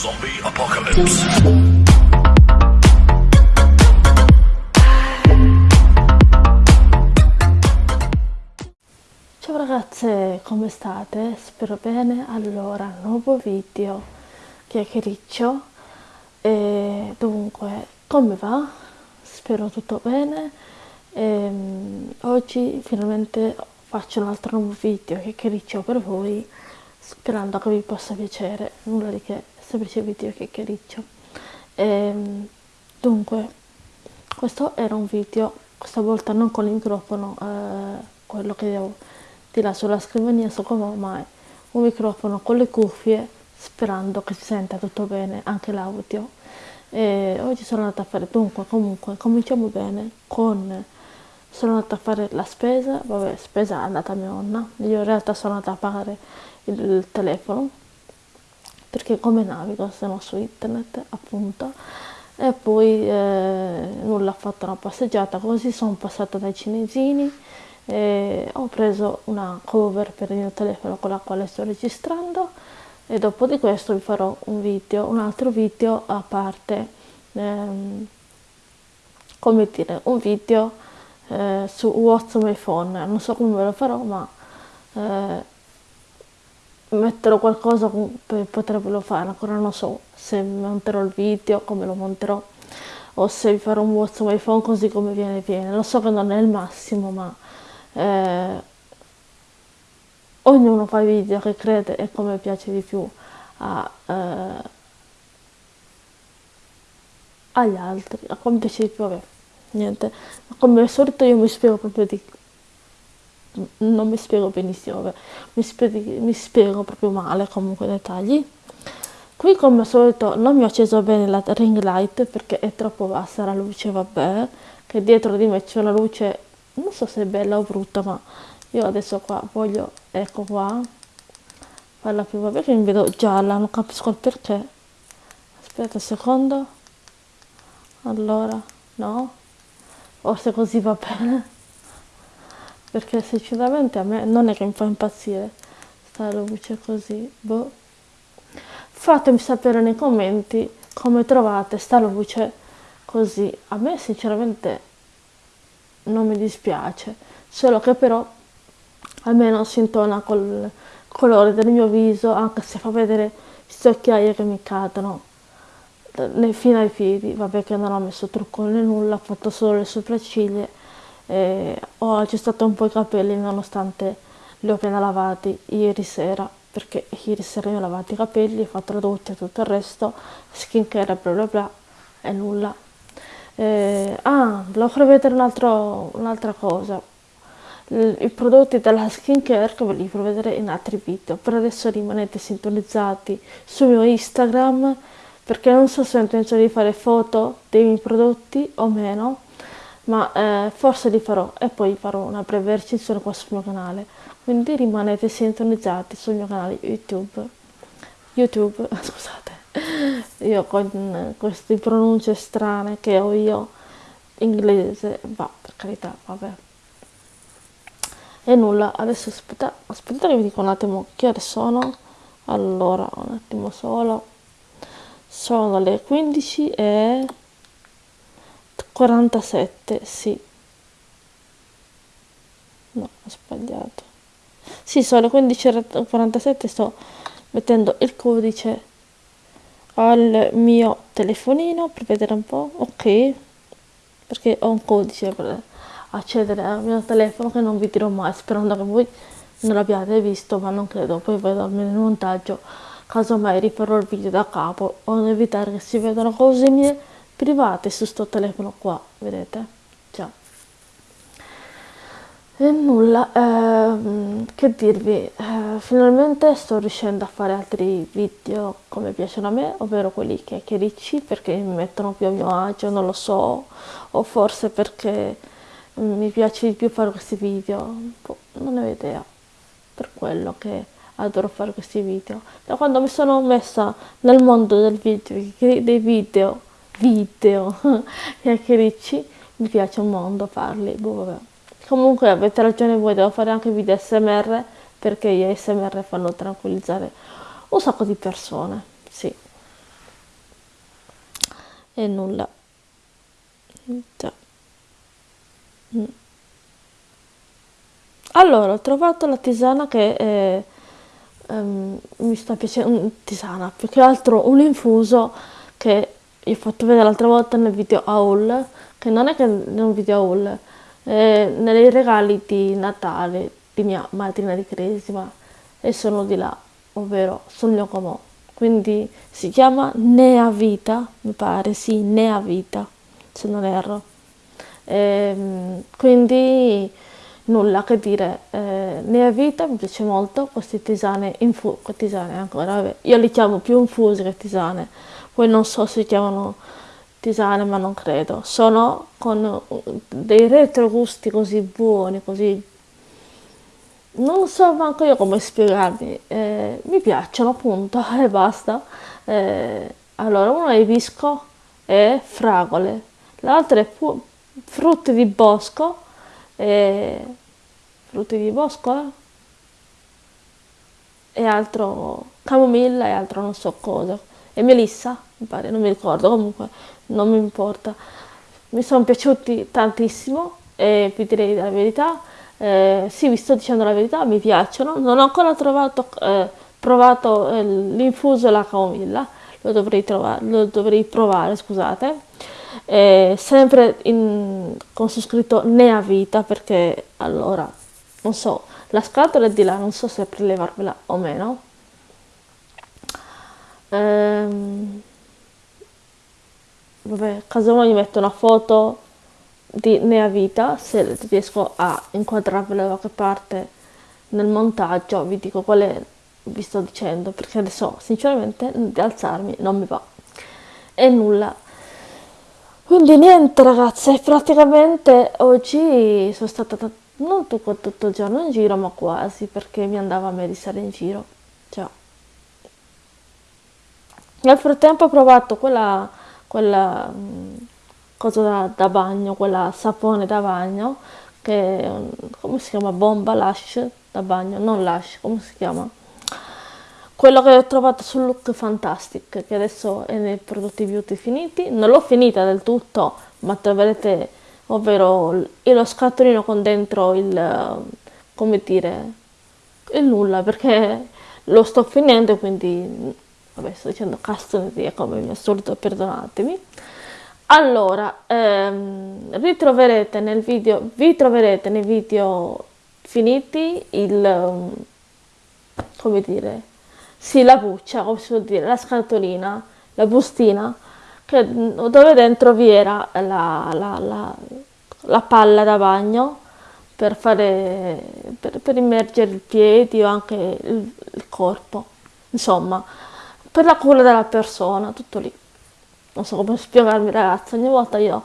Zombie Apocalypse. Ciao ragazze, come state? Spero bene. Allora, nuovo video chiacchiericcio. E dunque, come va? Spero tutto bene. E, oggi finalmente faccio un altro nuovo video chiacchiericcio per voi, sperando che vi possa piacere. Nulla di che, semplice video chiacchiericcio. E, dunque, questo era un video, questa volta non con il microfono, eh, quello che devo di là sulla scrivania so come mai un microfono con le cuffie sperando che si senta tutto bene anche l'audio e oggi sono andata a fare dunque comunque cominciamo bene con sono andata a fare la spesa vabbè spesa è andata mia nonna io in realtà sono andata a pagare il telefono perché come navigo se no su internet appunto. E poi eh, nulla ho fatto una passeggiata così sono passata dai cinesini ho preso una cover per il mio telefono con la quale sto registrando e dopo di questo vi farò un video, un altro video a parte, ehm, come dire, un video eh, su What's my phone, non so come ve lo farò ma eh, metterò qualcosa per potervelo fare, ancora non so se monterò il video, come lo monterò o se vi farò un What's my phone così come viene viene, lo so che non è il massimo ma eh, ognuno fa i video che crede e come piace di più a, eh, agli altri, a come piace di più, vabbè, niente, come al solito io mi spiego proprio di non mi spiego benissimo, vabbè, mi, spiego, mi spiego proprio male comunque i dettagli. Qui come al solito non mi ho acceso bene la ring light perché è troppo bassa la luce, vabbè, che dietro di me c'è una luce non so se è bella o brutta ma io adesso qua voglio ecco qua farla più vabbè che mi vedo gialla non capisco il perché. Aspetta un secondo. Allora no. Forse così va bene perché sinceramente a me non è che mi fa impazzire sta luce così boh. Fatemi sapere nei commenti come trovate sta luce così. A me sinceramente non mi dispiace, solo che però almeno si intona col colore del mio viso, anche se fa vedere queste occhiaie che mi cadono fino ai piedi, vabbè che non ho messo trucco né nulla, ho fatto solo le sopracciglia e ho aggiustato un po' i capelli nonostante li ho appena lavati ieri sera perché ieri sera io ho lavato i capelli, ho fatto la doccia e tutto il resto, skincare bla bla bla e nulla eh, ah, volevo far vedere un'altra cosa. I prodotti della skincare che ve li farò vedere in altri video. Per adesso rimanete sintonizzati sul mio Instagram perché non so se ho intenzione di fare foto dei miei prodotti o meno, ma eh, forse li farò e poi farò una breve recensione qua sul mio canale. Quindi rimanete sintonizzati sul mio canale YouTube. YouTube, scusate io con queste pronunce strane che ho io inglese va per carità vabbè e nulla adesso aspetta aspettate che vi dico un attimo che ore sono allora un attimo solo sono le 15 e 47 sì. No ho sbagliato. Sì sono le 15 e 47 sto mettendo il codice al mio telefonino per vedere un po' ok. Perché ho un codice per accedere al mio telefono che non vi dirò mai sperando che voi non l'abbiate visto ma non credo. Poi vedo almeno il montaggio. Casomai rifarò il video da capo o evitare che si vedano cose mie private su sto telefono qua vedete? E nulla, ehm, che dirvi, eh, finalmente sto riuscendo a fare altri video come piacciono a me, ovvero quelli chiacchiericci perché mi mettono più a mio agio, non lo so, o forse perché mi piace di più fare questi video, boh, non ne ho idea, per quello che adoro fare questi video. Da quando mi sono messa nel mondo del video, dei video, video chiacchiericci, mi piace un mondo farli, boh vabbè. Comunque avete ragione voi, devo fare anche video SMR perché gli SMR fanno tranquillizzare un sacco di persone, sì. e nulla. Già. Mm. Allora, ho trovato la tisana che eh, ehm, mi sta piacendo, tisana, più che altro un infuso che vi ho fatto vedere l'altra volta nel video haul, che non è che è un video haul, eh, nei regali di Natale di mia madrina di Cresima e sono di là, ovvero sul mio comò. Quindi si chiama Nea Vita, mi pare, sì, Nea Vita, se non erro. Ehm, quindi nulla che dire, eh, Nea Vita mi piace molto, queste tisane, infu- tisane ancora, vabbè, io li chiamo più infusi che tisane, poi non so se si chiamano tisane ma non credo, sono con dei retrogusti così buoni, così non so manco io come spiegarmi, eh, mi piacciono appunto e basta. Eh, allora, uno è ibisco e fragole, l'altro è frutti di bosco, e frutti di bosco eh? e altro camomilla e altro non so cosa. E melissa, mi pare, non mi ricordo, comunque non mi importa. Mi sono piaciuti tantissimo e vi direi la verità eh, sì, vi sto dicendo la verità, mi piacciono. Non ho ancora trovato, eh, provato eh, l'infuso e la camomilla, lo dovrei, lo dovrei provare, scusate. sempre in, con su scritto Nea Vita perché allora, non so, la scatola è di là, non so se prelevarvela o meno. Ehm, vabbè, casomai metto una foto di Nea Vita, se riesco a inquadrarvela da qualche parte nel montaggio, vi dico quale vi sto dicendo, perché adesso sinceramente di alzarmi non mi va. E nulla. Quindi niente ragazze, praticamente oggi sono stata non tutto, tutto il giorno in giro, ma quasi, perché mi andava a me di stare in giro. Cioè. Nel frattempo ho provato quella, quella cosa da, da bagno, quella sapone da bagno, che come si chiama? Bomba Lash da bagno, non Lash, come si chiama? Quello che ho trovato sul Look Fantastic, che adesso è nei prodotti beauty finiti, non l'ho finita del tutto, ma troverete, ovvero lo scatolino con dentro il, come dire, il nulla, perché lo sto finendo, quindi, vabbè, sto dicendo castoneria come mi assurdo, perdonatemi. Allora, ehm, ritroverete nel video, vi troverete nei video finiti il, come dire, sì, la buccia, come si può dire, la scatolina, la bustina, che, dove dentro vi era la, la, la, la palla da bagno per, fare, per, per immergere i piedi o anche il, il corpo, insomma, per la cura della persona, tutto lì non so come spiegarmi ragazzi, ogni volta io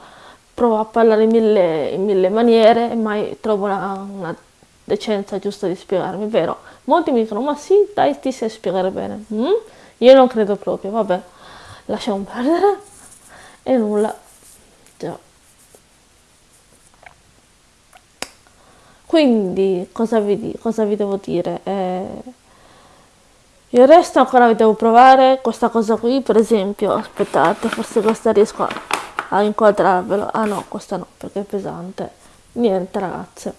provo a parlare in mille, in mille maniere e mai trovo una, una, decenza giusta di spiegarmi, vero? Molti mi dicono, ma sì, dai, ti sai spiegare bene. Mm? Io non credo proprio, vabbè, lasciamo perdere. E nulla. Già. Quindi, cosa vi, cosa vi devo dire? Eh, il resto ancora devo provare questa cosa qui, per esempio, aspettate, forse questa riesco a, a inquadrarvelo. Ah no, questa no, perché è pesante. Niente ragazze.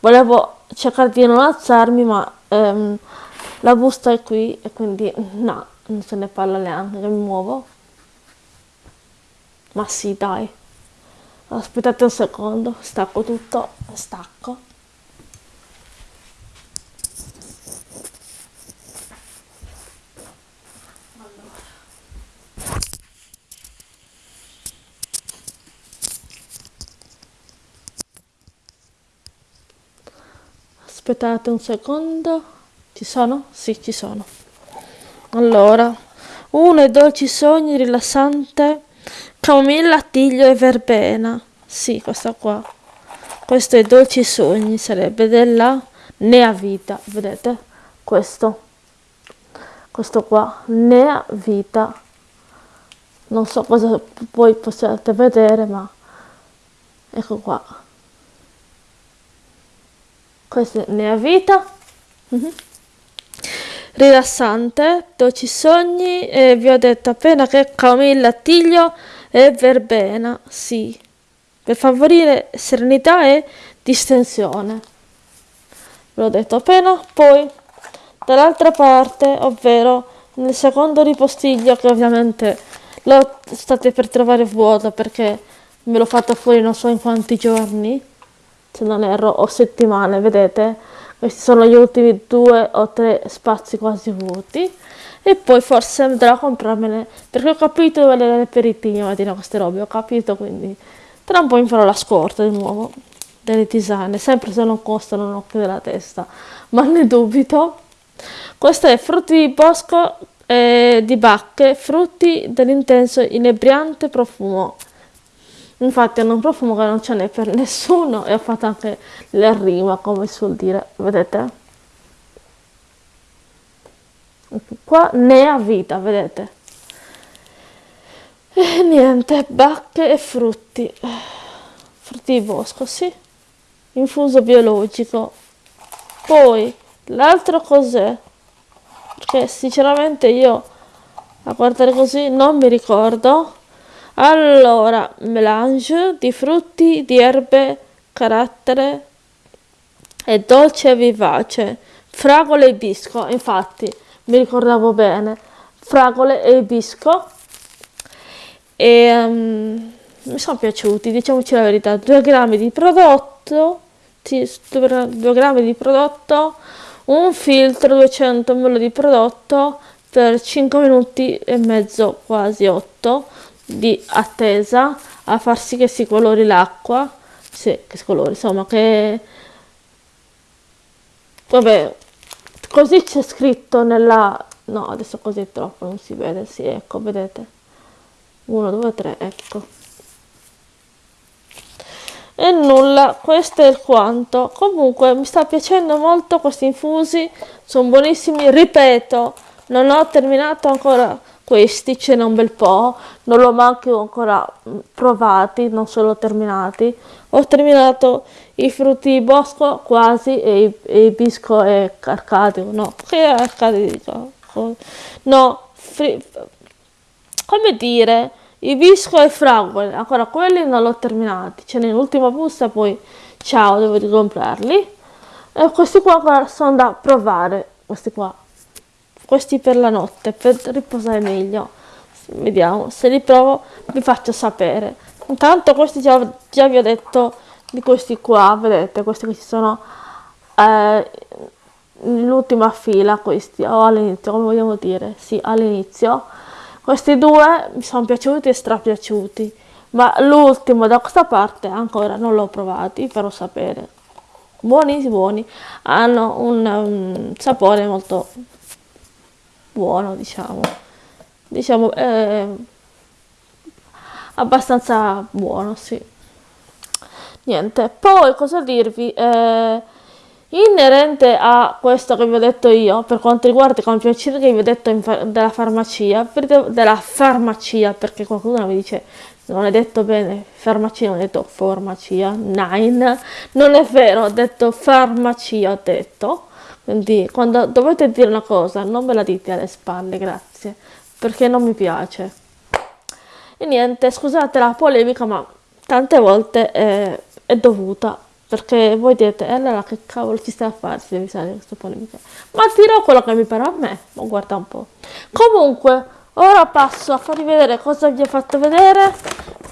Volevo cercare di non alzarmi, ma ehm, la busta è qui e quindi no, non se ne parla neanche, che mi muovo. Ma sì, dai. Aspettate un secondo, stacco tutto, stacco. Aspettate un secondo. Ci sono? sì ci sono. Allora uno è dolci sogni rilassante camomilla tiglio e verbena. Sì questa qua. Questo è dolci sogni sarebbe della nea vita. Vedete? Questo. Questo qua. Nea vita. Non so cosa voi possiate vedere ma ecco qua questo ne ha vita mm-hmm. rilassante dolci sogni e vi ho detto appena che camomilla tiglio e verbena, sì, per favorire serenità e distensione. Ve l'ho detto appena, poi dall'altra parte, ovvero nel secondo ripostiglio che ovviamente lo state per trovare vuoto perché me l'ho fatto fuori non so in quanti giorni, se non erro, o settimane, vedete? Questi sono gli ultimi due o tre spazi quasi vuoti. E poi forse andrò a comprarmene, perché ho capito dove le reperitini mattina queste robe, ho capito, quindi tra un po' mi farò la scorta di nuovo delle tisane, sempre se non costano un occhio della testa, ma ne dubito. Questo è frutti di bosco eh, di bacche, frutti dell'intenso inebriante profumo. Infatti hanno un profumo che non ce n'è per nessuno e ho fatto anche la rima, come suol dire, vedete? Qua ne ha vita, vedete? E niente, bacche e frutti. Frutti di bosco, sì infuso biologico. Poi l'altro cos'è? Perché sinceramente io a guardare così non mi ricordo. Allora, melange di frutti, di erbe, carattere e dolce e vivace. Fragole e ibisco, infatti mi ricordavo bene. Fragole e ibisco. E um, mi sono piaciuti, diciamoci la verità. 2 grammi di prodotto 2 grammi di prodotto, un filtro 200 ml di prodotto per 5 minuti e mezzo, quasi 8 di attesa a far sì che si colori l'acqua. Sì, che si colori, insomma, che vabbè, così c'è scritto nella no, adesso così è troppo, non si vede, sì, ecco, vedete. 1 2 3, ecco e nulla questo è il quanto comunque mi sta piacendo molto questi infusi sono buonissimi ripeto non ho terminato ancora questi ce n'è un bel po' non l'ho manco ancora mm, provati non solo terminati ho terminato i frutti di bosco quasi e i, e i bisco e arcadio no che arcadio no fri, come dire i bisco e fragole, ancora quelli non l'ho terminati, ce n'è l'ultima busta, poi ciao, devo ricomprarli. E questi qua ancora sono da provare, questi qua. Questi per la notte, per riposare meglio. Vediamo, se li provo vi faccio sapere. Intanto questi già, già vi ho detto di questi qua, vedete, questi che ci sono eh, nell'ultima fila, questi, o all'inizio, come vogliamo dire, sì, all'inizio questi due mi sono piaciuti e strapiaciuti, ma l'ultimo da questa parte ancora non l'ho provato, vi farò sapere. Buoni, buoni, hanno un, un sapore molto buono, diciamo. Diciamo, eh, abbastanza buono, sì. Niente, poi cosa dirvi? Eh, Inerente a questo che vi ho detto io, per quanto riguarda i campioncini che vi ho detto fa della farmacia, della farmacia, perché qualcuno mi dice non è detto bene farmacia, non ho detto farmacia, nine, non è vero, ho detto farmacia, ho detto, quindi quando dovete dire una cosa non me la dite alle spalle, grazie, perché non mi piace. E niente, scusate la polemica, ma tante volte è, è dovuta perché voi dite, e allora che cavolo ci stai a fare se devi fare questa polemica? Ma dirò quello che mi pare a me, ma guarda un po'. Comunque, ora passo a farvi vedere cosa vi ho fatto vedere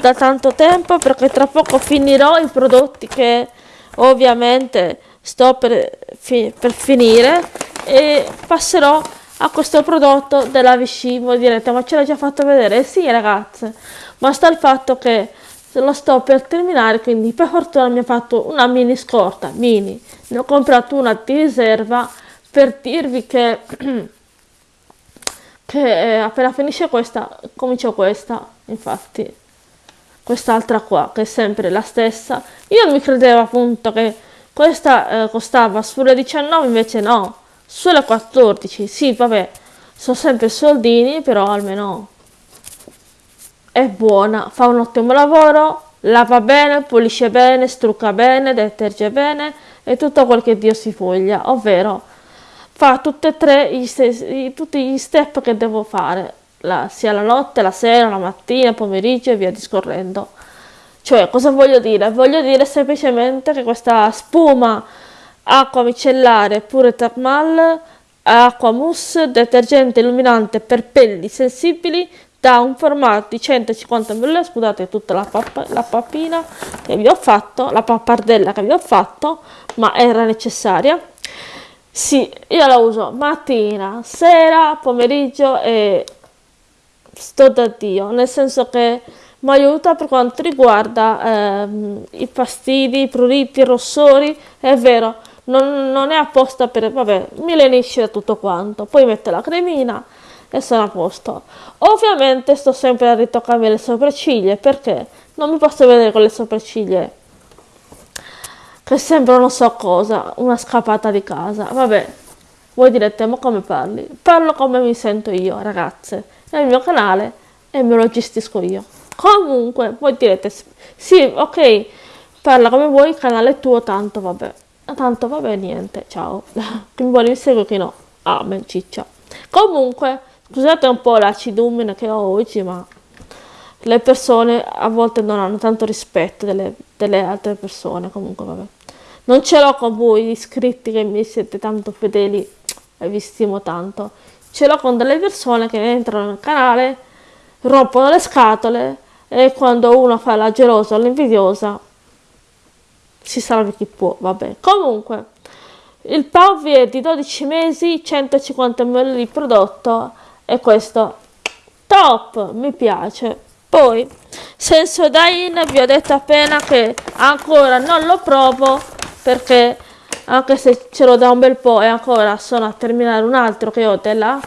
da tanto tempo, perché tra poco finirò i prodotti che ovviamente sto per, fi per finire e passerò a questo prodotto della Vichy. Voi direte, ma ce l'hai già fatto vedere? Eh sì ragazze, ma sta il fatto che lo sto per terminare quindi per fortuna mi ha fatto una mini scorta mini ne ho comprato una di riserva per dirvi che che eh, appena finisce questa comincio questa infatti quest'altra qua che è sempre la stessa io mi credevo appunto che questa eh, costava sulle 19 invece no sulle 14 sì vabbè sono sempre soldini però almeno è buona, fa un ottimo lavoro, lava bene, pulisce bene, strucca bene, deterge bene e tutto quel che Dio si voglia, ovvero fa tutti e tre gli stessi, tutti gli step che devo fare. la, sia la notte, la sera, la mattina, pomeriggio e via discorrendo. Cioè, cosa voglio dire? Voglio dire semplicemente che questa spuma acqua micellare pure thermal, acqua mousse, detergente illuminante per pelli sensibili da un formato di 150 ml, scusate tutta la, pappa, la pappina che vi ho fatto, la pappardella che vi ho fatto, ma era necessaria. Sì, io la uso mattina, sera, pomeriggio e sto da Dio, nel senso che mi aiuta per quanto riguarda ehm, i fastidi, i pruriti, i rossori, è vero, non, non, è apposta per, vabbè, mi lenisce da tutto quanto, poi metto la cremina e sono a posto. Ovviamente sto sempre a ritoccarmi le sopracciglia perché non mi posso vedere con le sopracciglia che sembrano non so cosa, una scappata di casa, vabbè. Voi direte, ma come parli? Parlo come mi sento io, ragazze. È il mio canale e me lo gestisco io. Comunque, voi direte, sì, ok, parla come vuoi, canale è tuo, tanto vabbè. Tanto vabbè, niente, ciao. chi mi vuole mi segue, chi no. Amen, ciccia. Comunque, scusate un po' l'acidumine che ho oggi, ma le persone a volte non hanno tanto rispetto delle, delle altre persone, comunque vabbè. Non ce l'ho con voi iscritti che mi siete tanto fedeli e vi stimo tanto. Ce l'ho con delle persone che entrano nel canale, rompono le scatole e quando uno fa la gelosa o l'invidiosa si salva chi può, vabbè. Comunque, il Pavvi è di 12 mesi, 150 ml di prodotto e questo top, mi piace. Poi, Sensodyne vi ho detto appena che ancora non lo provo perché anche se ce l'ho da un bel po' e ancora sono a terminare un altro che ho della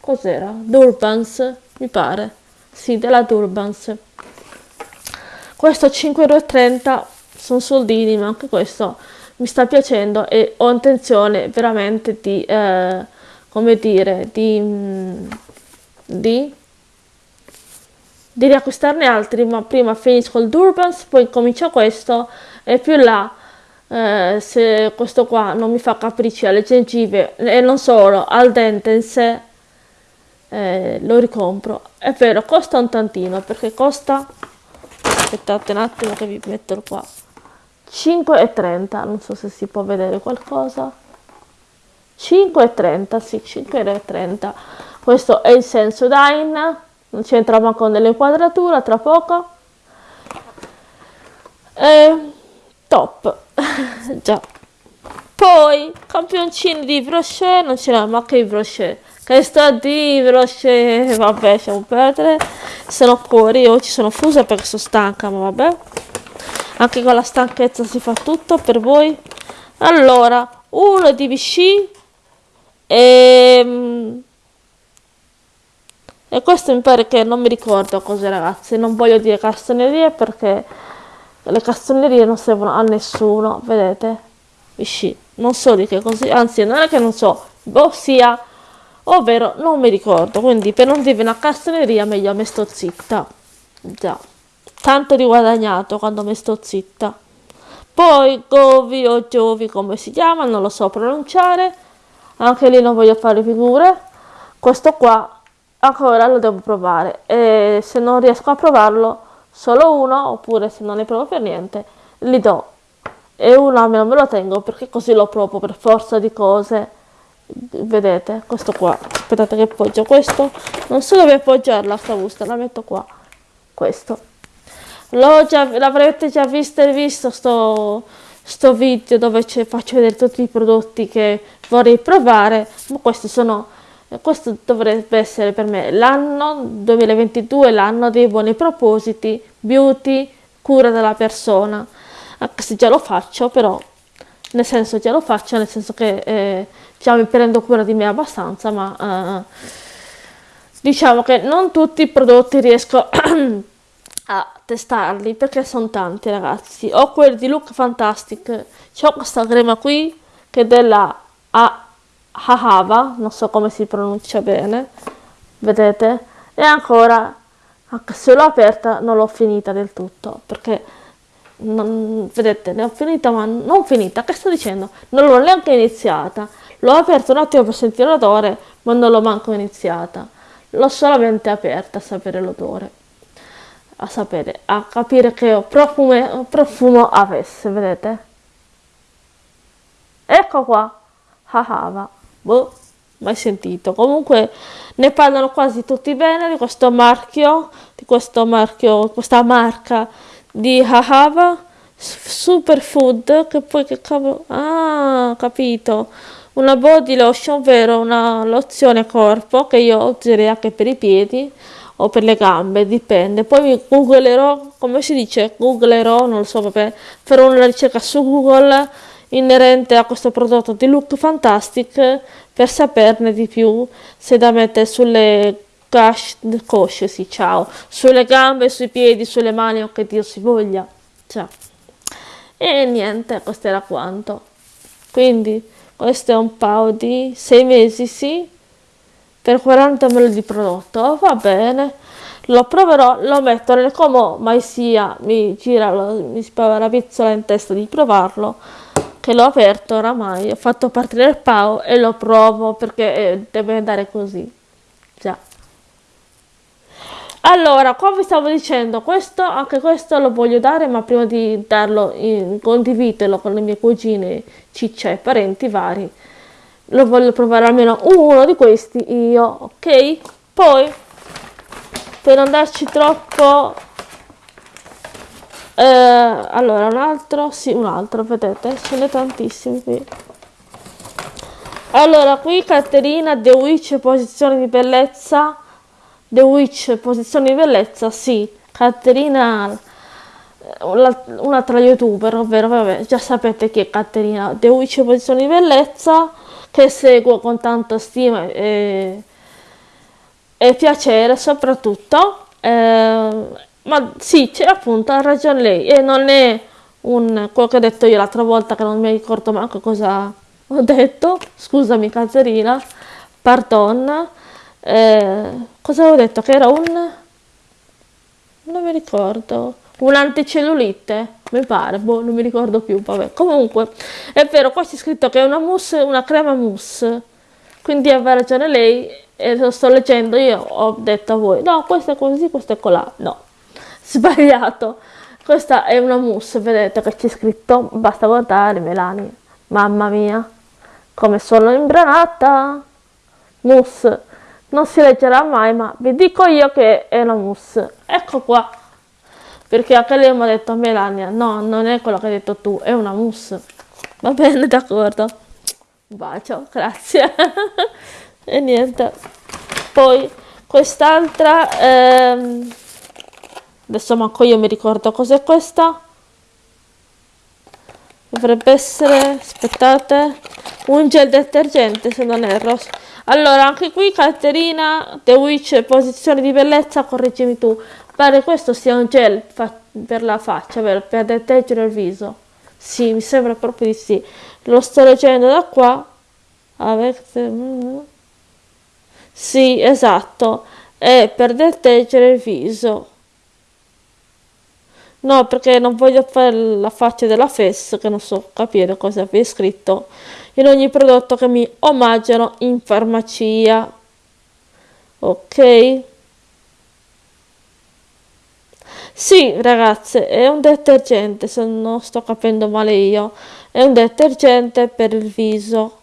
cos'era? Durbans, mi pare. Sì, della Durbans. Questo 5,30 euro sono soldini, ma anche questo mi sta piacendo e ho intenzione veramente di, eh, come dire, di, mm, di, di riacquistarne altri, ma prima finisco il Durbans, poi comincio questo e più là, eh, se questo qua non mi fa capricci alle gengive e non solo, al dente in sé, eh, lo ricompro. È vero, costa un tantino perché costa aspettate un attimo che vi metto qua 5,30 non so se si può vedere qualcosa. 5,30 sì 5,30 questo è il Sensodyne non c'entra manco nell'inquadratura tra poco. E top. Già. Poi campioncini di brochet non ce n'è ma che brochet che sta di brochet vabbè lasciamo perdere. Sono fuori io ci sono fusa perché sono stanca ma vabbè. Anche con la stanchezza si fa tutto per voi. Allora uno di BC e, e questo mi pare che non mi ricordo cos'è ragazzi. Non voglio dire castanerie perché le castanerie non servono a nessuno vedete? BC non so di che così anzi non è che non so ossia ovvero non mi ricordo quindi per non dirvi una castaneria meglio me sto zitta già tanto di guadagnato quando mi sto zitta. Poi Govi o Giovi come si chiama, non lo so pronunciare, anche lì non voglio fare figure. Questo qua ancora lo devo provare e se non riesco a provarlo solo uno, oppure se non ne provo per niente, li do. E uno almeno me lo tengo perché così lo provo per forza di cose. Vedete, questo qua. Aspettate che appoggio questo. Non so dove appoggiarla sta busta, la metto qua. Questo l'avrete già visto e visto sto, sto video dove faccio vedere tutti i prodotti che vorrei provare ma questi sono questo dovrebbe essere per me l'anno 2022 l'anno dei buoni propositi beauty cura della persona anche se già lo faccio però nel senso già lo faccio nel senso che eh, mi prendo cura di me abbastanza ma eh, diciamo che non tutti i prodotti riesco a testarli perché sono tanti ragazzi. Ho quelli di Look Fantastic c'ho questa crema qui che è della Ahava non so come si pronuncia bene vedete? E ancora anche se l'ho aperta non l'ho finita del tutto perché non, vedete ne ho finita ma non finita. Che sto dicendo? Non l'ho neanche iniziata l'ho aperto un attimo per sentire l'odore ma non l'ho manco iniziata. L'ho solamente aperta a sapere l'odore a sapere a capire che profumo, profumo avesse vedete? Ecco qua Hahava boh mai sentito. Comunque ne parlano quasi tutti bene di questo marchio di questo marchio questa marca di Hahava superfood che poi che cavolo ah capito una body lotion ovvero una lozione corpo che io userei anche per i piedi o per le gambe dipende poi mi googlerò come si dice googlerò non lo so vabbè farò una ricerca su google inerente a questo prodotto di Look Fantastic per saperne di più se da mettere sulle cosce, sì, ciao, sulle gambe, sui piedi, sulle mani o che Dio si voglia. Ciao. E niente, questo era quanto. Quindi questo è un paio di 6 mesi, sì, per 40 ml di prodotto, va bene. Lo proverò, lo metto nel como mai sia, mi gira, mi spava la pizzola in testa di provarlo che l'ho aperto oramai, ho fatto partire il PAO e lo provo perché eh, deve andare così. Allora, come vi stavo dicendo, questo, anche questo lo voglio dare, ma prima di darlo, in, condividerlo con le mie cugine, ciccia e parenti vari, lo voglio provare almeno uno di questi io, ok? Poi, per non darci troppo eh, allora un altro sì un altro vedete ce n'è tantissimi qui allora qui Caterina The Witch posizione di bellezza The Witch posizione di bellezza sì Caterina eh, una tra youtuber ovvero vabbè già sapete chi è Caterina The Witch posizione di bellezza che seguo con tanta stima e, e piacere soprattutto eh, ma sì, c'è appunto, ha ragione lei. E non è un, quello che ho detto io l'altra volta che non mi ricordo manco cosa ho detto. Scusami Caterina, pardon. Eh, cosa avevo detto? Che era un... Non mi ricordo. Un'anticellulite, mi pare, boh, non mi ricordo più, vabbè. Comunque, è vero, qua c'è scritto che è una mousse, una crema mousse. Quindi aveva ragione lei e lo sto leggendo, io ho detto a voi, no, questo è così, questo è colà. No, sbagliato questa è una mousse vedete che c'è scritto basta guardare Melani mamma mia come sono imbranata mousse non si leggerà mai ma vi dico io che è una mousse. Ecco qua. Perché anche lei mi ha detto Melania no non è quello che hai detto tu è una mousse. Va bene d'accordo. Un bacio grazie. E niente. Poi quest'altra ehm, adesso manco io mi ricordo cos'è questa. Dovrebbe essere aspettate un gel detergente se non erro allora anche qui Caterina The Witch posizione di bellezza correggimi tu. Pare questo sia un gel per la faccia vero? per detergere il viso. Sì mi sembra proprio di sì. Lo sto leggendo da qua. Sì esatto. È per detergere il viso. No, perché non voglio fare la faccia della FES, che non so capire cosa vi è scritto, in ogni prodotto che mi omaggiano in farmacia. Ok? Sì, ragazze, è un detergente, se non sto capendo male io. È un detergente per il viso.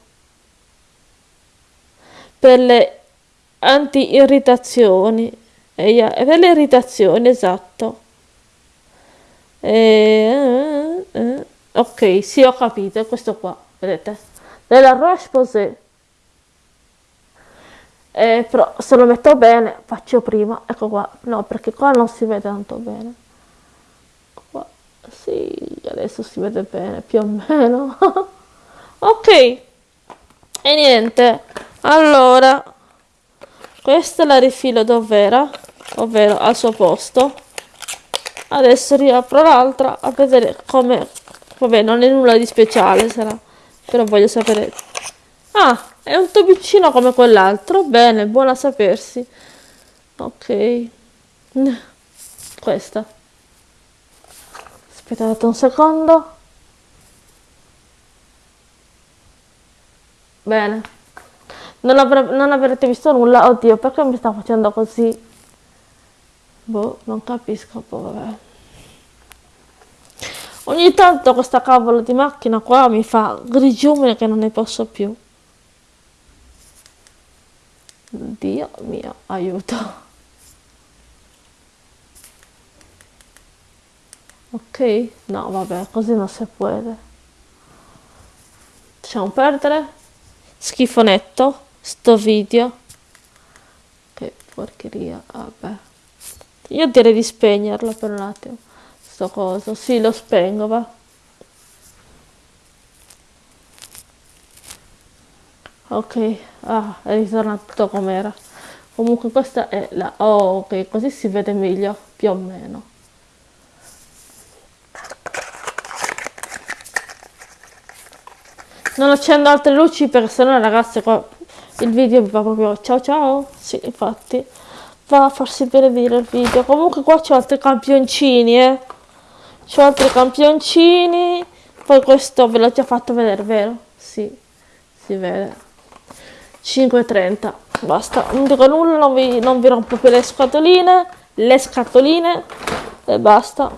Per le anti-irritazioni. Per le irritazioni, esatto. E, eh, eh, ok, sì, ho capito, è questo qua, vedete? Della Roche-Posay. Eh, però se lo metto bene, faccio prima, ecco qua, no, perché qua non si vede tanto bene. Qua, sì, adesso si vede bene, più o meno. ok, e niente, allora, questa la rifilo dov'era, ovvero al suo posto adesso riapro l'altra a vedere come vabbè non è nulla di speciale sarà però voglio sapere. Ah è un tubicino come quell'altro. Bene buona a sapersi. Ok. Questa. Aspettate un secondo. Non, avre- non avrete visto nulla, oddio perché mi sta facendo così? Boh, non capisco, poi vabbè. Ogni tanto questa cavolo di macchina qua mi fa grigiumine che non ne posso più. Dio mio, aiuto. Ok? No, vabbè, così non si può. Lasciamo perdere. Schifonetto. Sto video. Che porcheria, vabbè. Io direi di spegnerlo per un attimo. Sto coso. Sì, lo spengo, va. Ok, ah, è ritornato com'era. Comunque questa è la... Oh, ok, così si vede meglio, più o meno. non accendo altre luci perché sennò ragazzi qua il video va proprio ciao ciao sì infatti va a farsi benedire il video comunque qua c'ho altri campioncini eh c'ho altri campioncini. Poi questo ve l'ho già fatto vedere vero? sì si vede. 5.30 basta. Non dico nulla non vi, non vi rompo più le scatoline le scatoline e basta.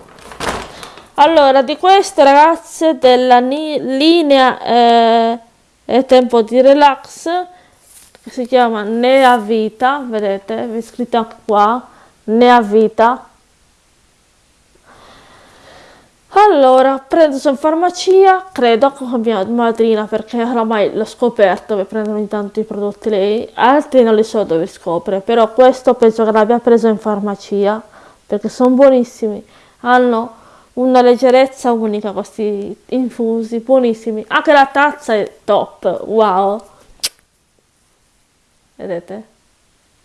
Allora, di queste ragazze della linea eh, è tempo di relax, si chiama Nea Vita, vedete, è scritto qua, Nea Vita. Allora, prendo in farmacia, credo con mia madrina perché oramai l'ho scoperto che prendono ogni tanto i prodotti lei, altri non li so dove scopre, però questo penso che l'abbia preso in farmacia perché sono buonissimi. Hanno una leggerezza unica questi infusi, buonissimi. Anche la tazza è top, wow. Vedete?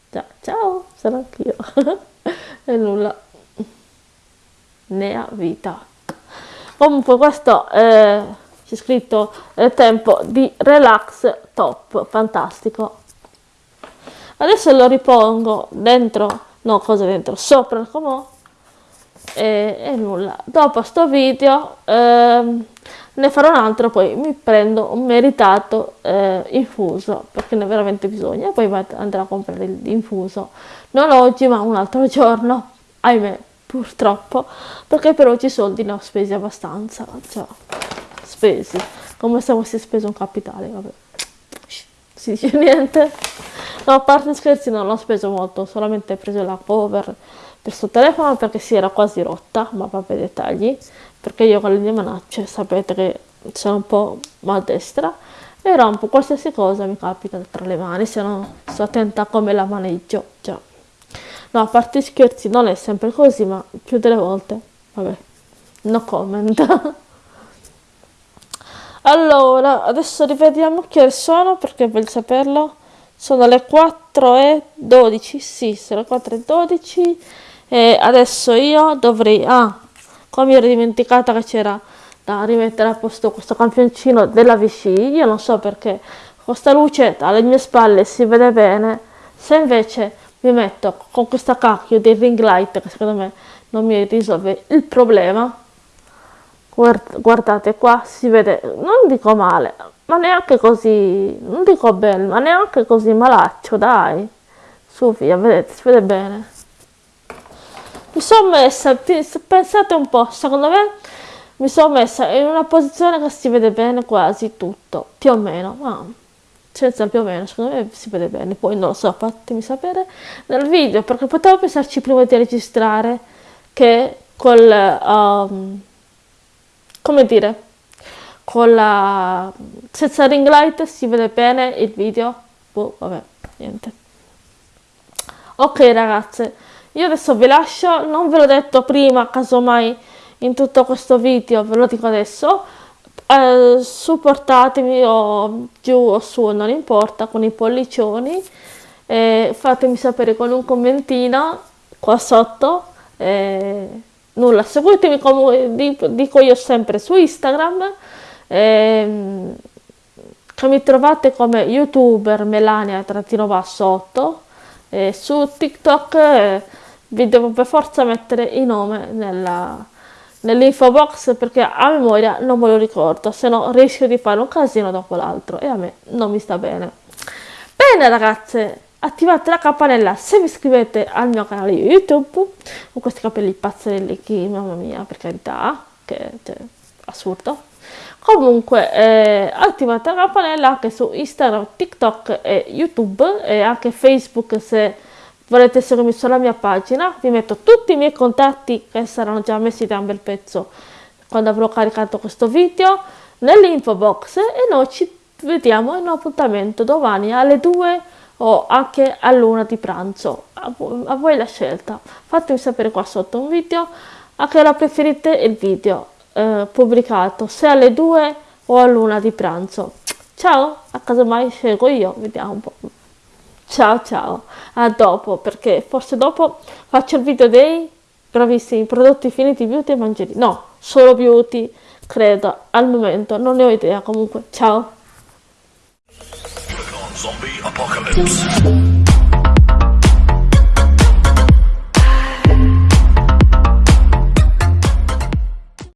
Già, ciao, sono anch'io. e nulla. Ne ha vita. Comunque questo è, c'è scritto è tempo di relax top, fantastico. Adesso lo ripongo dentro, no cosa dentro, sopra il comò e, e nulla. Dopo sto video ehm, ne farò un altro poi mi prendo un meritato eh, infuso perché ne ho veramente bisogno. E poi andrò a comprare l'infuso. Non oggi ma un altro giorno ahimè purtroppo perché per oggi i soldi ne ho spesi abbastanza cioè spesi. Come se avessi speso un capitale vabbè. Si dice niente. No a parte scherzi non l'ho speso molto solamente ho preso la cover per suo telefono perché si era quasi rotta, ma vabbè dettagli, perché io con le mie manacce sapete che sono un po' maldestra e rompo qualsiasi cosa mi capita tra le mani, se no sto attenta a come la maneggio, già. No, a parte scherzi, non è sempre così, ma più delle volte, vabbè, no comment. allora, adesso rivediamo che ore sono, perché voglio saperlo. Sono le 4 e 12, sì, sono le 4 e 12 e adesso io dovrei ah come mi ero dimenticata che c'era da rimettere a posto questo campioncino della VC io non so perché questa luce alle mie spalle si vede bene se invece mi metto con questa cacchio di ring light che secondo me non mi risolve il problema. Guardate qua si vede non dico male ma neanche così non dico bene ma neanche così malaccio dai. Su via vedete si vede bene. Mi sono messa, pensate un po', secondo me mi sono messa in una posizione che si vede bene quasi tutto, più o meno, ma senza più o meno, secondo me si vede bene, poi non lo so, fatemi sapere nel video, perché potevo pensarci prima di registrare che col, um, come dire, con la, senza ring light si vede bene il video, boh, vabbè, niente. Ok ragazze, io adesso vi lascio, non ve l'ho detto prima, casomai in tutto questo video, ve lo dico adesso, eh, supportatemi o giù o su, non importa, con i pollicioni, eh, fatemi sapere con un commentino qua sotto, eh, nulla, seguitemi come dico io sempre su Instagram, ehm, che mi trovate come youtuber melania-8, su TikTok eh, vi devo per forza mettere il nome nella, nell'info box perché a memoria non me lo ricordo, se no rischio di fare un casino dopo l'altro e a me non mi sta bene. Bene ragazze, attivate la campanella se vi iscrivete al mio canale YouTube con questi capelli pazzerelli che, mamma mia, per carità, che cioè, assurdo. Comunque eh, attivate la campanella anche su Instagram, TikTok e YouTube e anche Facebook se volete seguirmi sulla mia pagina. Vi metto tutti i miei contatti che saranno già messi da un bel pezzo quando avrò caricato questo video nell'info box e noi ci vediamo in un appuntamento domani alle 2 o anche all'una di pranzo. A voi, la scelta. Fatemi sapere qua sotto un video a che ora preferite il video eh, pubblicato, se alle 2 o all'una di pranzo. Ciao, a casa mai scelgo io, vediamo un po'. Ciao ciao, a dopo, perché forse dopo faccio il video dei bravissimi prodotti finiti beauty e mangieri. No, solo beauty, credo, al momento, non ne ho idea comunque. Ciao.